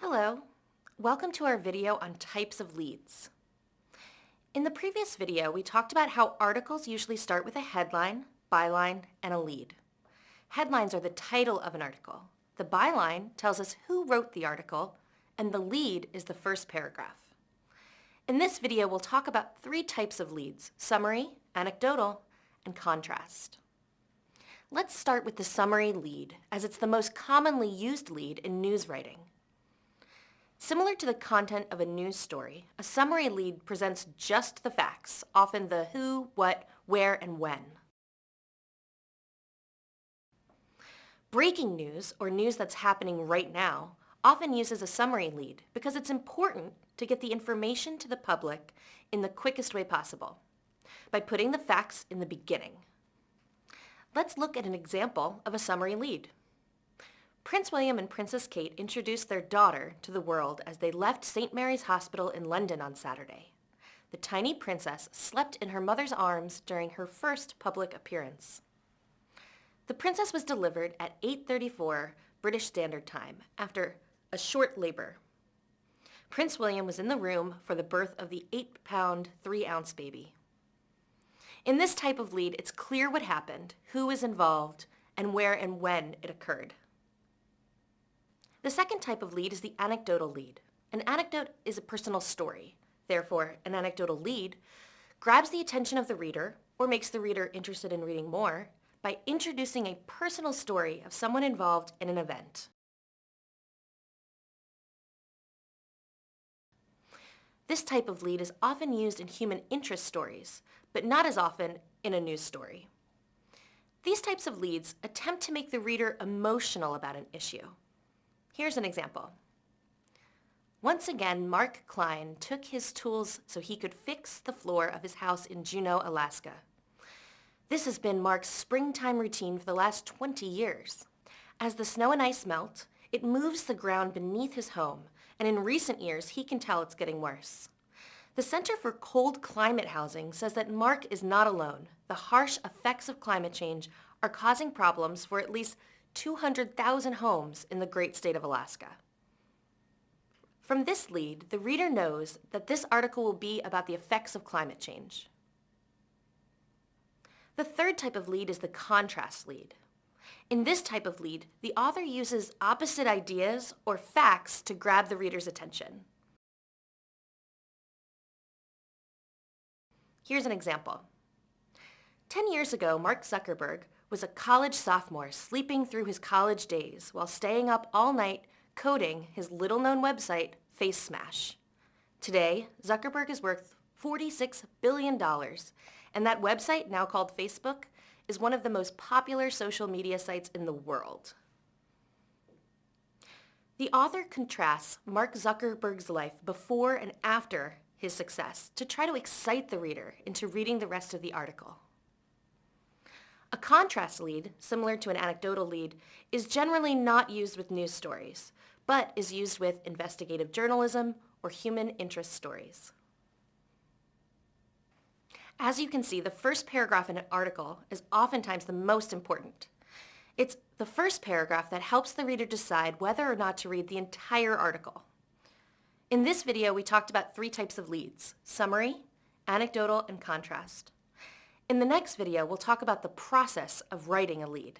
Hello, welcome to our video on types of leads. In the previous video, we talked about how articles usually start with a headline, byline, and a lead. Headlines are the title of an article. The byline tells us who wrote the article, and the lead is the first paragraph. In this video, we'll talk about three types of leads, summary, anecdotal, and contrast. Let's start with the summary lead, as it's the most commonly used lead in news writing. Similar to the content of a news story, a summary lead presents just the facts, often the who, what, where, and when. Breaking news, or news that's happening right now, often uses a summary lead because it's important to get the information to the public in the quickest way possible, by putting the facts in the beginning. Let's look at an example of a summary lead. Prince William and Princess Kate introduced their daughter to the world as they left St. Mary's Hospital in London on Saturday. The tiny princess slept in her mother's arms during her first public appearance. The princess was delivered at 8.34 British Standard Time after a short labor. Prince William was in the room for the birth of the 8-pound, 3-ounce baby. In this type of lead, it's clear what happened, who was involved, and where and when it occurred. The second type of lead is the anecdotal lead. An anecdote is a personal story. Therefore, an anecdotal lead grabs the attention of the reader or makes the reader interested in reading more by introducing a personal story of someone involved in an event. This type of lead is often used in human interest stories, but not as often in a news story. These types of leads attempt to make the reader emotional about an issue. Here's an example. Once again, Mark Klein took his tools so he could fix the floor of his house in Juneau, Alaska. This has been Mark's springtime routine for the last 20 years. As the snow and ice melt, it moves the ground beneath his home, and in recent years, he can tell it's getting worse. The Center for Cold Climate Housing says that Mark is not alone. The harsh effects of climate change are causing problems for at least 200,000 homes in the great state of Alaska. From this lead, the reader knows that this article will be about the effects of climate change. The third type of lead is the contrast lead. In this type of lead, the author uses opposite ideas or facts to grab the reader's attention. Here's an example. Ten years ago, Mark Zuckerberg was a college sophomore sleeping through his college days while staying up all night coding his little-known website, Facemash. Today, Zuckerberg is worth $46 billion, and that website, now called Facebook, is one of the most popular social media sites in the world. The author contrasts Mark Zuckerberg's life before and after his success to try to excite the reader into reading the rest of the article. A contrast lead, similar to an anecdotal lead, is generally not used with news stories, but is used with investigative journalism or human interest stories. As you can see, the first paragraph in an article is oftentimes the most important. It's the first paragraph that helps the reader decide whether or not to read the entire article. In this video, we talked about three types of leads, summary, anecdotal, and contrast. In the next video, we'll talk about the process of writing a lead.